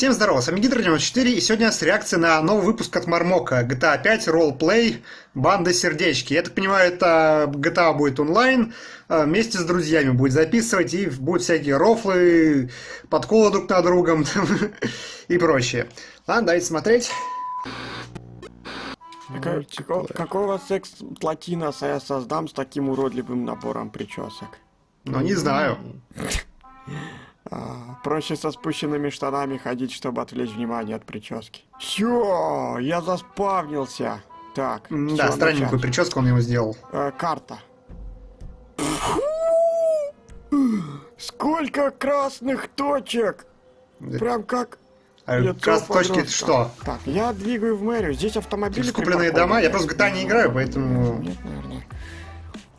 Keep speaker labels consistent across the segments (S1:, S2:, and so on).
S1: Всем здорова, с вами Гидро94, и сегодня у нас реакция на новый выпуск от Мармока, GTA 5 Roleplay Банда Сердечки. Я так понимаю, это GTA будет онлайн, а, вместе с друзьями будет записывать, и будут всякие рофлы, подколы друг на другом и прочее. Ладно, давайте смотреть.
S2: Какого секс-платиноса я создам с таким уродливым набором причесок?
S1: Ну, не знаю.
S2: А, проще со спущенными штанами ходить, чтобы отвлечь внимание от прически. Все, я заспавнился. Так,
S1: Да,
S2: всё,
S1: странненькую
S2: начать.
S1: прическу он ему сделал.
S2: Э, карта. Сколько красных точек! Прям как
S1: А красные точки это что?
S2: Так, я двигаю в мэрию. Здесь автомобили
S1: Скупленные
S2: припаркованы.
S1: дома? Я просто в GTA не играю, поэтому...
S2: Нет, наверное.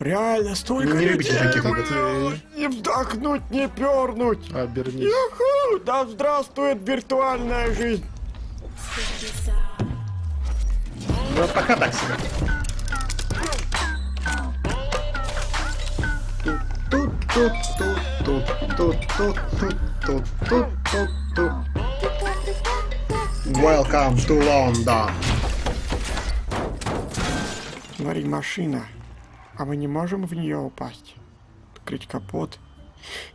S2: Реально, столько
S1: Не
S2: людей,
S1: таких
S2: блин, Не вдохнуть, не пернуть.
S3: Обернись.
S2: Юху! Да здравствует виртуальная жизнь.
S1: Ну, пока так себе. Welcome to London.
S2: Смотри, машина. А мы не можем в нее упасть? Открыть капот.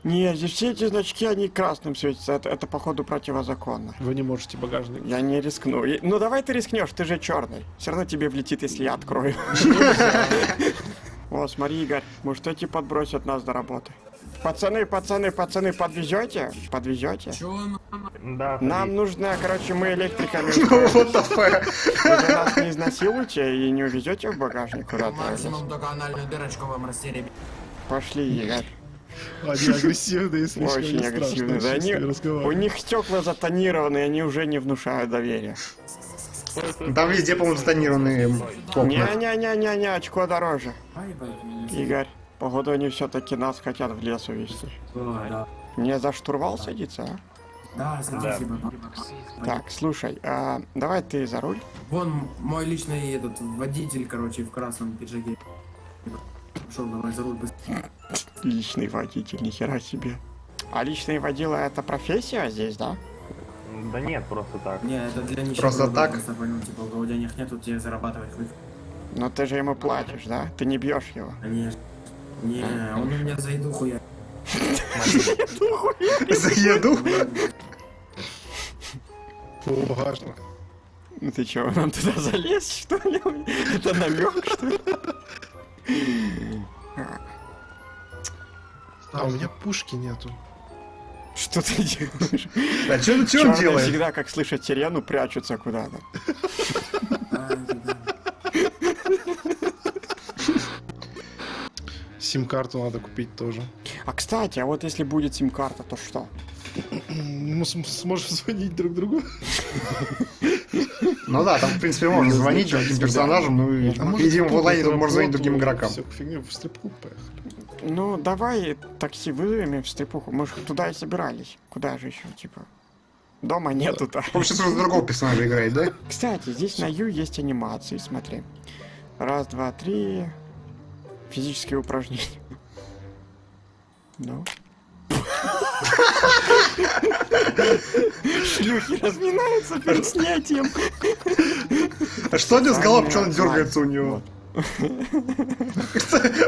S2: Не, здесь все эти значки, они красным светятся. Это, это походу противозаконно.
S3: Вы не можете багажник.
S2: Я не рискну. И- Ну давай ты рискнешь, ты же черный. Все равно тебе влетит, если я открою. О, смотри, Игорь, может эти подбросят нас до работы. Пацаны, пацаны, пацаны, подвезете? Подвезете?
S4: Да,
S2: Нам нужно, короче, мы электриками.
S1: The fuck?
S2: Вы нас не изнасилуете и не увезете в багажник куда-то.
S4: максимум только анальную дырочку вам растеребить.
S2: Пошли, Игорь.
S3: Они агрессивные, слишком
S2: Очень агрессивные. Да, они, у них стекла затонированы, они уже не внушают доверия.
S1: Там везде, по-моему, затонированные окна.
S2: Не-не-не-не-не, очко дороже. Игорь, походу они все-таки нас хотят в лес увезти. Не за штурвал садиться, а?
S4: Да, спасибо.
S2: Так, слушай, а, давай ты за руль.
S4: Вон мой личный этот водитель, короче, в красном пиджаке. Пошел, давай за руль быстрее.
S2: Личный водитель, нихера себе. А личный водила это профессия здесь, да?
S5: Да нет, просто так.
S4: Не, это для нищих.
S1: Просто так?
S4: Просто понял, типа, у кого денег нету, тебе зарабатывать.
S2: Но ты же ему платишь, да? Ты не бьешь его.
S4: Конечно. Не, он у меня за еду хуя.
S1: За еду?
S3: О, багажник.
S2: Ну ты чего, нам туда залез, что ли? Это намек, что ли?
S3: А у меня пушки нету.
S2: Что ты делаешь?
S1: А что он
S2: Чёрные
S1: делает?
S2: всегда, как слышат сирену, прячутся куда-то.
S3: Сим-карту надо купить тоже.
S2: А кстати, а вот если будет сим-карта, то что?
S3: Мы см- сможем звонить друг другу.
S1: Ну да, там, в принципе, можно звонить другим персонажам, ну и,
S3: А
S1: видимо, в онлайне тут можно звонить другим игрокам.
S3: Всё, фигню, в стрип-клуб поехали.
S2: Ну, давай такси вызовем и в стрипуху. Мы же туда и собирались. Куда же еще, типа? Дома нету-то.
S1: Он сейчас уже другого персонажа играет, да?
S2: Кстати, здесь на Ю есть анимации, смотри. Раз, два, три. Физические упражнения. Ну. Шлюхи разминаются перед снятием.
S1: А что него с головой, что он дергается у него?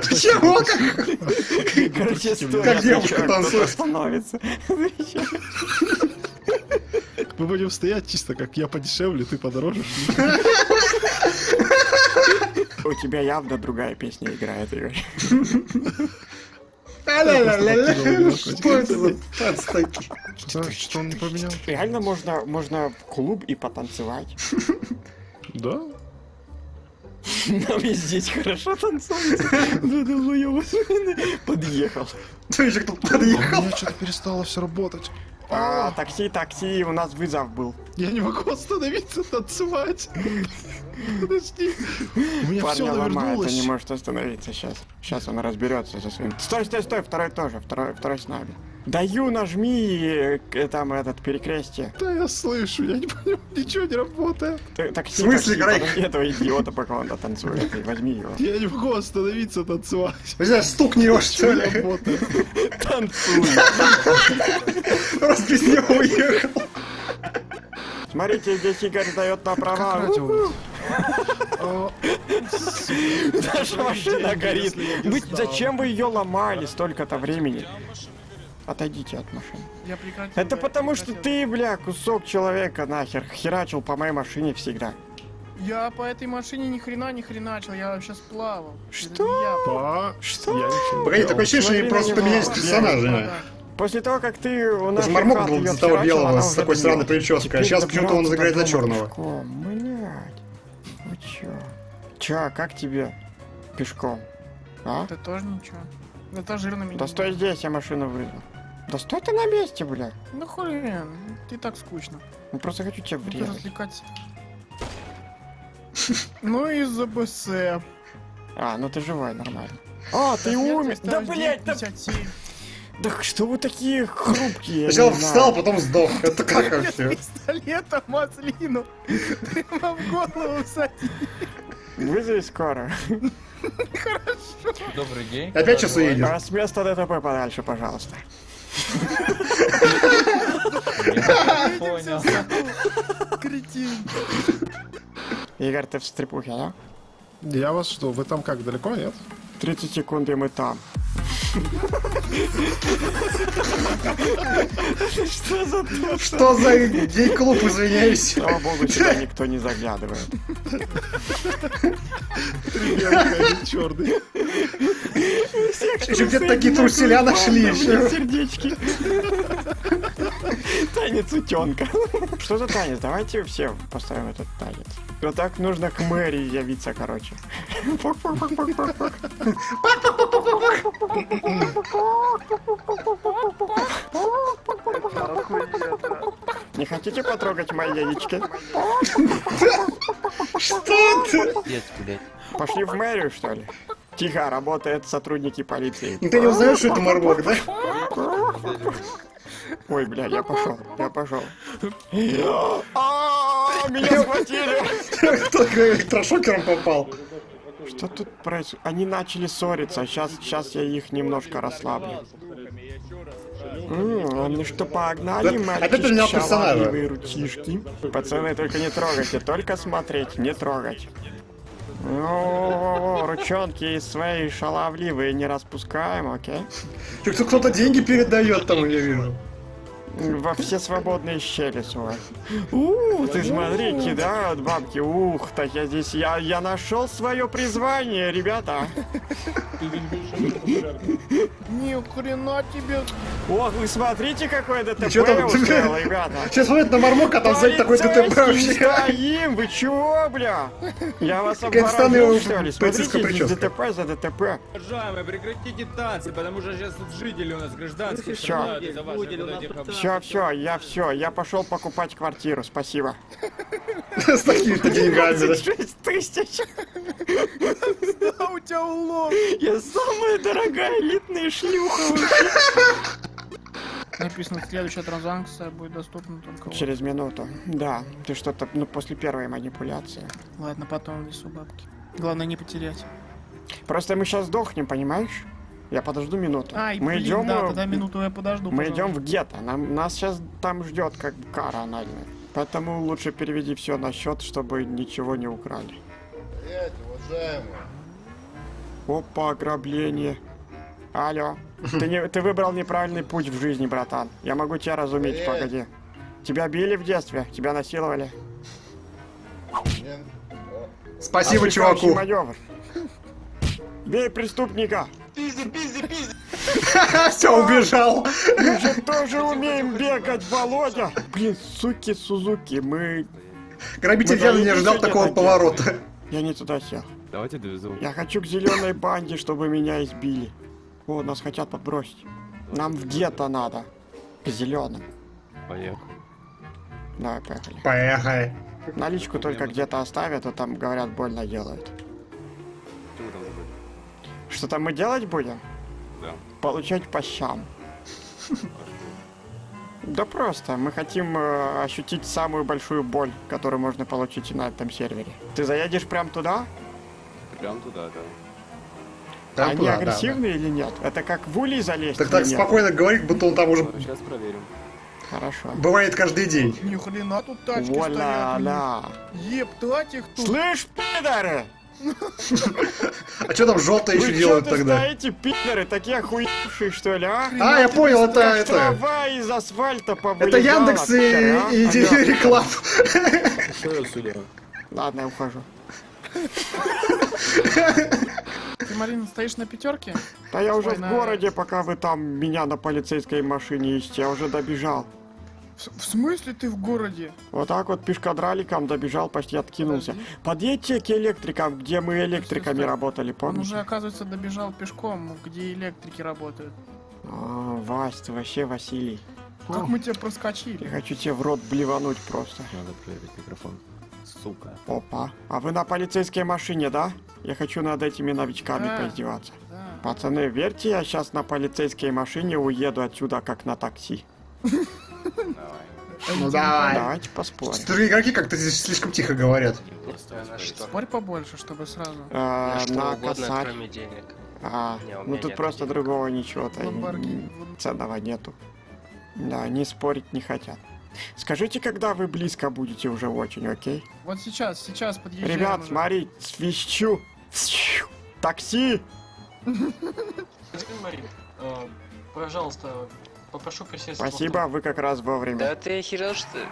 S1: Почему? Как?
S2: Короче, стоя,
S1: Как девушка танцует.
S2: становится.
S3: Мы будем стоять чисто как я подешевле, ты подороже.
S2: У тебя явно другая песня играет, Игорь.
S1: Что это за?
S3: Что, что он поменял?
S2: Реально можно, можно в клуб и потанцевать.
S3: Да?
S2: Нам и здесь хорошо танцуется. Да долбоёбы. Подъехал.
S1: Кто еще кто
S3: У
S1: подъехал?
S3: меня что-то перестало все работать.
S2: А, такси, такси, у нас вызов был.
S3: Я не могу остановиться танцевать. Подожди. У меня все
S2: Парня ломает, он не может остановиться сейчас. Сейчас он разберется со своим. Стой, стой, стой, второй тоже, второй, второй с нами. Даю, нажми э, там этот перекрестие.
S3: Да я слышу, я не понимаю, ничего не работает.
S2: Т- Такси,
S1: В смысле,
S2: подожди этого идиота, пока он танцует. Возьми его.
S3: Я не могу остановиться танцевать.
S1: Знаю, стукни его, что ли?
S3: работает.
S2: Танцуй.
S1: Просто без него уехал.
S2: Смотрите, здесь Игорь дает на права. Наша машина горит. зачем вы ее ломали столько-то времени? Отойдите от машины.
S6: Я прекратил.
S2: Это
S6: я
S2: потому что
S6: прекратил.
S2: ты, бля, кусок человека нахер херачил по моей машине всегда.
S6: Я по этой машине ни хрена не хреначил, я вообще сплавал.
S2: Что?
S6: Я.
S2: Что?
S3: я
S1: Погоди, такое ощущение, что они просто поменялись
S2: Я
S1: персонажами.
S2: После того, как ты у нас
S1: Даже Мармок был до того белого с такой странной прической, а сейчас почему-то он играет за черного.
S2: Пешком, блядь. Вы чё? Чё, как тебе? Пешком. А?
S6: Это тоже ничего. Это жирно меня.
S2: Да стой здесь, я машину вызвал. Да стой ты на месте, бля.
S6: Ну хрен, ты так скучно.
S2: Ну просто хочу тебя врезать.
S6: развлекать. Ну и за БС.
S2: А, ну ты живой, нормально. А, ты умер. Да, блядь, да,
S6: 57.
S2: да что вы такие хрупкие? я
S1: Сначала встал, потом сдох. Это как вообще?
S6: Пистолетом маслину. Прямо в голову садить.
S2: Вызови скоро.
S7: Добрый день.
S1: Опять сейчас уедет.
S2: А с места ДТП подальше, пожалуйста.
S7: Понял.
S6: Кретин.
S2: Игорь, ты в стрипухе, да?
S3: Я вас что, вы там как, далеко, нет?
S2: 30 секунд, и мы там. Что за то?
S1: Что за гей-клуб, извиняюсь?
S2: Слава богу, сюда никто не заглядывает.
S3: Черный.
S1: Еще где-то такие труселя нашли еще.
S2: Сердечки. Танец утенка. Что за танец? Давайте все поставим этот танец. Вот так нужно к мэрии явиться, короче. Не хотите потрогать мои яички?
S1: Что ты?
S2: Пошли в мэрию, что ли? Тихо, работают сотрудники полиции.
S1: Ты не узнаешь, что это Мармок, да?
S2: Ой, бля, я пошел, я пошел. А, Меня схватили!
S1: Кто электрошокером попал?
S2: Что тут происходит? Они начали ссориться, сейчас, сейчас я их немножко расслаблю. Ну что, погнали,
S1: персонажа.
S2: шаловливые ручишки. Пацаны, только не трогайте, только смотреть, не трогать. О, ручонки свои шаловливые не распускаем, окей?
S1: Кто- Кто-то деньги передает там, я вижу.
S2: Во все свободные щели свой. У, ты смотри, кидают бабки. Ух, так я здесь, я, я нашел свое призвание, ребята.
S6: Ни хрена тебе.
S2: Ох, вы смотрите, какое ДТП
S1: там?
S2: устроил, ребята.
S1: Сейчас смотрят на Мармока, а там сзади такой ДТП вообще.
S2: стоим, вы чего, бля? Я вас обворожил, что ли? Смотрите. ДТП за ДТП.
S8: Уважаемые, прекратите танцы, потому что сейчас тут жители у нас гражданские об-
S2: Все, все, я все, я пошел покупать квартиру, спасибо.
S1: С такими-то деньгами, да.
S2: 6 тысяч.
S6: У тебя улов.
S2: Я самая дорогая элитная шлюха.
S6: Написано, следующая транзакция будет доступна только... вот.
S2: Через минуту. Да, ты что-то, ну, после первой манипуляции.
S6: Ладно, потом внесу бабки. Главное не потерять.
S2: Просто мы сейчас сдохнем, понимаешь? Я подожду минуту.
S6: Ай,
S2: мы
S6: блин,
S2: идем,
S6: да, тогда минуту я подожду.
S2: мы
S6: пожалуйста.
S2: идем в гетто. Нам, нас сейчас там ждет как кара анальная. Поэтому лучше переведи все на счет, чтобы ничего не украли. Опа, ограбление. Алло. Ты, не, ты выбрал неправильный путь в жизни, братан. Я могу тебя разуметь, погоди. Тебя били в детстве? Тебя насиловали?
S1: Спасибо,
S2: Отвлекающий
S1: чуваку.
S2: маневр. Бей преступника!
S1: Все, убежал.
S2: Мы же тоже умеем бегать, Володя! Блин, суки, Сузуки, мы...
S1: Грабитель явно не ожидал такого поворота.
S2: Я не туда сел.
S8: Давайте довезу.
S2: Я хочу к зеленой банде, чтобы меня избили. О, нас хотят подбросить. Нам в гетто надо. К зеленым.
S8: Поехали.
S2: Давай, поехали.
S1: Поехали.
S2: Наличку только где-то оставят, а там, говорят, больно делают.
S8: Что вы там забыли?
S2: Что там мы делать будем?
S8: Да.
S2: Получать по щам. Да просто, мы хотим э, ощутить самую большую боль, которую можно получить на этом сервере. Ты заедешь прям туда?
S8: Прям туда, да.
S1: Там
S2: Они
S1: туда, да,
S2: агрессивные или нет? Это как в улей залезть
S1: Так так
S2: нет?
S1: спокойно говорит, будто он там уже...
S8: Сейчас проверим.
S2: Хорошо.
S1: Бывает каждый день.
S6: Ни хрена тут тачки стоят.
S2: Вуаля-ля.
S6: Ептать их тут.
S2: Слышь, пидоры!
S1: А что там желтые еще
S2: Вы
S1: делают тогда?
S2: стоите, пидоры, такие охуевшие, что ли, а?
S1: А, я понял, это, это,
S2: трава из асфальта
S1: это
S2: повылезала,
S1: Яндекс
S2: пидоры, а?
S1: и.
S3: Что я сюда?
S2: Ладно, я ухожу.
S6: Ты, Марина, стоишь на пятерке?
S2: Да я уже в городе, пока вы там меня на полицейской машине ищете, я уже добежал.
S6: В, в смысле ты в городе?
S2: Вот так вот пешкадраликом добежал, почти откинулся.
S6: Подожди.
S2: Подъедьте к электрикам, где мы электриками
S6: стой.
S2: работали,
S6: Он
S2: помните?
S6: уже, оказывается, добежал пешком, где электрики работают.
S2: А, Вась, ты вообще Василий.
S6: Как мы тебя
S2: Я
S6: проскочили?
S2: хочу тебе в рот блевануть просто.
S3: Надо проверить микрофон. Сука.
S2: Опа. А вы на полицейской машине, да? Я хочу над этими новичками
S6: Да.
S2: поиздеваться.
S6: Да.
S2: Пацаны, верьте, я сейчас на полицейской машине уеду отсюда как на такси.
S1: Ну давай.
S2: Давайте поспорим.
S1: Что игроки как-то здесь слишком тихо говорят.
S6: Спорь побольше, чтобы сразу.
S2: А,
S7: На
S2: косарь.
S7: кроме денег.
S2: А,
S7: Не,
S2: ну тут просто другого ничего-то ценного нету. Да, они спорить не хотят. Скажите, когда вы близко будете уже очень, окей?
S6: Вот сейчас, сейчас подъезжаем.
S2: Ребят,
S6: уже.
S2: смотри, свищу. Свищу. Такси!
S9: Э, пожалуйста, попрошу присесть.
S2: Спасибо, вы как раз вовремя.
S7: Да ты охерел, что ли?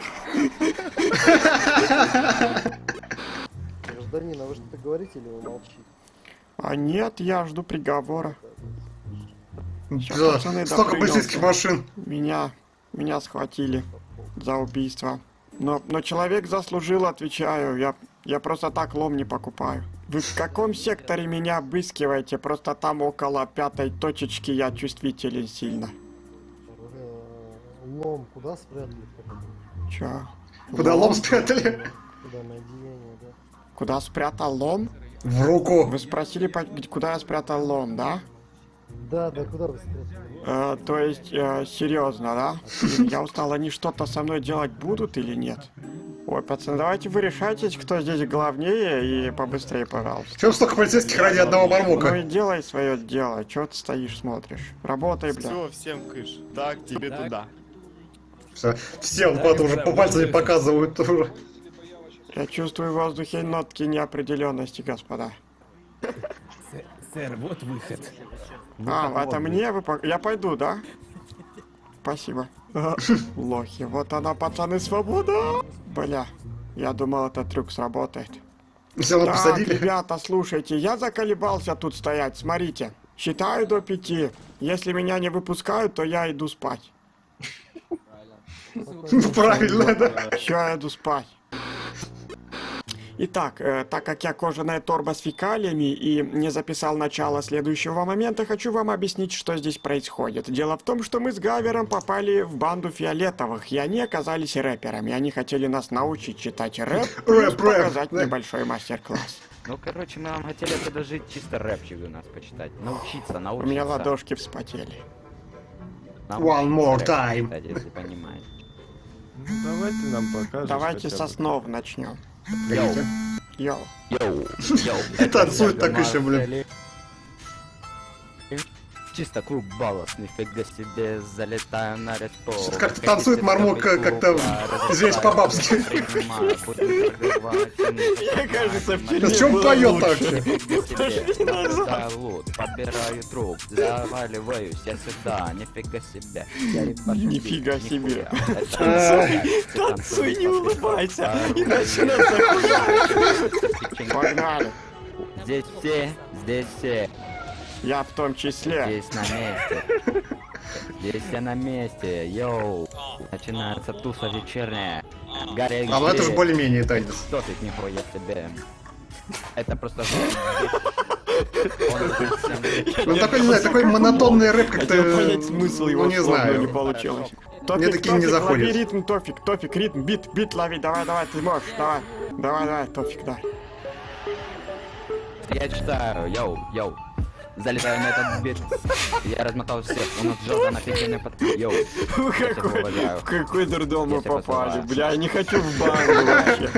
S10: Гражданин, а вы что-то говорите или вы молчите?
S2: А нет, я жду приговора.
S1: Да,
S2: пацаны,
S1: столько полицейских машин.
S2: Меня, меня схватили за убийство. Но, но человек заслужил, отвечаю. Я, я просто так лом не покупаю. Вы в каком секторе меня обыскиваете? Просто там около пятой точечки я чувствителен сильно.
S10: Лом куда спрятали?
S2: Чё?
S1: Куда лом спрятали?
S10: Куда на одеяние, да?
S2: Куда спрятал лом?
S1: В руку.
S2: Вы спросили, куда я спрятал лом, да?
S10: Да, да, куда вы спрятали?
S2: Э, то есть, э, серьезно, да? Я устал, они что-то со мной делать будут или нет? Ой, пацаны, давайте вы решайтесь, кто здесь главнее, и побыстрее, пожалуйста.
S1: Чем столько полицейских ради одного
S2: Ну и
S1: мармока?
S2: делай свое дело, чё ты стоишь, смотришь? Работай, бля.
S3: Все, всем кыш. Так, тебе туда.
S1: Все, все вот куда-то уже по пальцами показывают уже.
S2: Я чувствую в воздухе нотки неопределенности, господа.
S8: Сэр, вот выход.
S2: А, это мне вы... Я пойду, да? Спасибо. Лохи, вот она, пацаны, свобода! Бля, я думал, этот трюк сработает. Так,
S1: посадили.
S2: ребята, слушайте, я заколебался тут стоять, смотрите. Считаю до пяти. Если меня не выпускают, то я иду спать.
S1: Правильно, да.
S2: Все, я иду спать. Итак, э, так как я кожаная торба с фекалиями и не записал начало следующего момента, хочу вам объяснить, что здесь происходит. Дело в том, что мы с Гавером попали в банду фиолетовых, и они оказались рэперами. Они хотели нас научить читать рэп, плюс
S1: рэп,
S2: показать небольшой мастер-класс.
S11: Ну, короче, мы вам хотели предложить чисто рэпчик у нас почитать. Научиться,
S2: У
S11: научиться.
S2: меня ладошки вспотели.
S1: One more time.
S11: читать, если понимаете.
S3: Давайте нам покажешь.
S2: Давайте с основ начнем. Йоу.
S11: Йоу, йоу.
S1: Танцует так еще, блин.
S11: Чисто клуб Ballas, нифига себе, залетаю на респо.
S1: Что-то как-то танцует Мармок, э, как-то, извиняюсь, по-бабски.
S11: Я,
S2: кажется, в
S1: в чем поет так.
S11: Подбираю труп, заваливаюсь я сюда, нифига себе.
S2: Нифига себе.
S1: Танцуй,
S2: танцуй, не улыбайся,
S11: Танцуй.
S2: иначе нас. Погнали.
S11: Здесь все, здесь все,
S2: Я в том числе.
S11: здесь на месте. Здесь все на месте, йоу. Начинается туса вечерняя. Гарри
S1: А ну это же более-менее танец.
S11: Что ты нихуя себе? Это просто...
S1: Ну такой, не знаю, такой монотонный рэп как-то...
S2: понять смысл его
S1: Ну не знаю.
S2: не получилось.
S1: Мне такие не
S2: Тофик,
S1: заходят.
S2: лови ритм, Тофик, Тофик, ритм, бит, бит лови, давай, давай, ты можешь, давай. Давай, давай, Тофик, да.
S11: Я читаю, йоу, йоу. Залетаю на этот бит. Я размотал всех. У нас Джордан офигенный под... Йоу.
S2: Какой, какой дурдом мы попали, бля, я не хочу в банду вообще.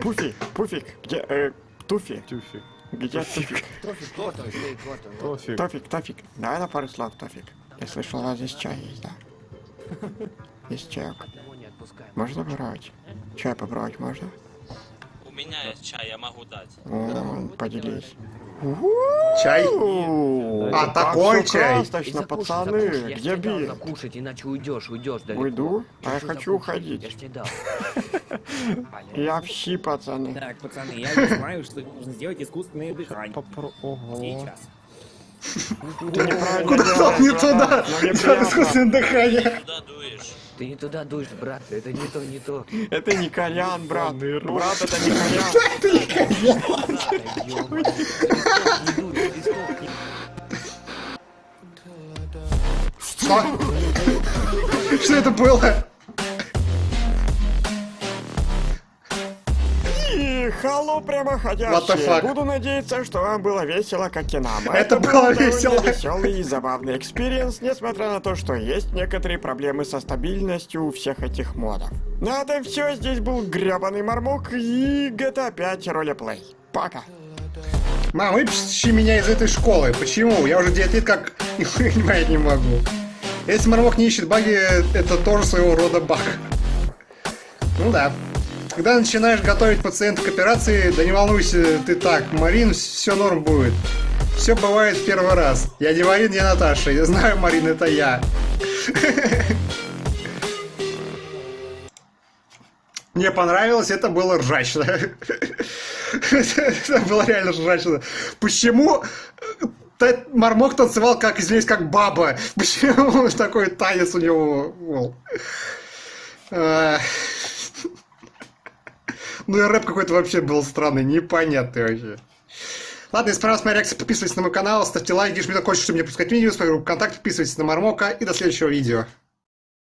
S2: Пуфи, Пуфик, где, э, Туфи,
S3: Тюфик.
S2: где Туфик?
S3: Тофик.
S2: Тофик, Тофик, давай на пару слов, Тофик. Я слышал, у вас здесь чай есть, да? Есть чай. Можно брать? Чай попробовать можно?
S7: У меня есть чай, я могу дать.
S2: О, поделись.
S1: Чай? А,
S2: так
S1: такой чай.
S2: красочно, пацаны, где бир?
S9: Кушать, иначе уйдешь, уйдешь далеко.
S2: Уйду, а я хочу уходить.
S9: Я тебе дал.
S2: Я в щи, пацаны.
S8: Так, пацаны, я не знаю, что нужно сделать искусственное дыхание. Сейчас.
S1: Куда там не туда? Там искусственное дыхание.
S9: Ты не туда дуешь, брат, это не то, не то.
S2: Это не кальян, брат. Брат, это не кальян.
S9: Ёбаный. Листок не не
S1: Что? Что это было? The
S2: прямоходящие.
S1: fuck?
S2: Буду надеяться, что вам было весело, как и нам.
S1: Это
S2: был
S1: было весело.
S2: веселый и забавный experience, несмотря на то, что есть некоторые проблемы со стабильностью у всех этих модов. На этом все. Здесь был гребаный мармок и GTA 5 ролеплей. Пока.
S1: Мам, выпиши меня из этой школы. Почему? Я уже 9 лет как нихуя понимать не могу. Если Мармок не ищет баги, это тоже своего рода баг. Ну да. Когда начинаешь готовить пациента к операции, да не волнуйся ты так, Марин, все норм будет. Все бывает в первый раз. Я не Марин, я Наташа. Я знаю, Марин, это я. Мне понравилось, это было ржачно. Это было реально ржачно. Почему э, Мармок танцевал, как, извиняюсь, как баба? Почему такой танец у него был? Ну и рэп какой-то вообще был странный, непонятный вообще. Ладно, если понравилась моя реакция, подписывайтесь на мой канал, ставьте лайки, жмите на колокольчик, чтобы не пропускать видео, группу ВКонтакте, подписывайтесь на Мармока и до следующего видео.